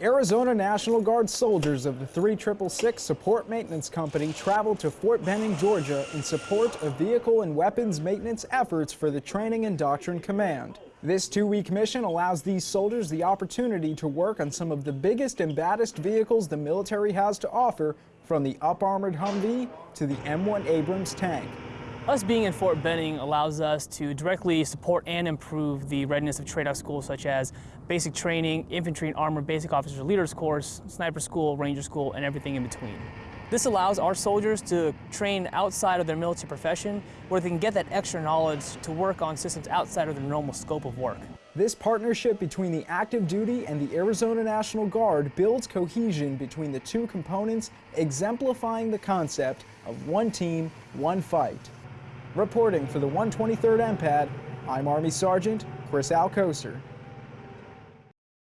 Arizona National Guard soldiers of the 3666 Support Maintenance Company traveled to Fort Benning, Georgia in support of vehicle and weapons maintenance efforts for the Training and Doctrine Command. This two-week mission allows these soldiers the opportunity to work on some of the biggest and baddest vehicles the military has to offer, from the up-armored Humvee to the M1 Abrams tank. Us being in Fort Benning allows us to directly support and improve the readiness of TRADOC schools such as basic training, infantry and armor basic officer leaders course, sniper school, ranger school, and everything in between. This allows our soldiers to train outside of their military profession where they can get that extra knowledge to work on systems outside of their normal scope of work. This partnership between the active duty and the Arizona National Guard builds cohesion between the two components, exemplifying the concept of one team, one fight. Reporting for the 123rd MPAD, I'm Army Sergeant Chris Alcocer.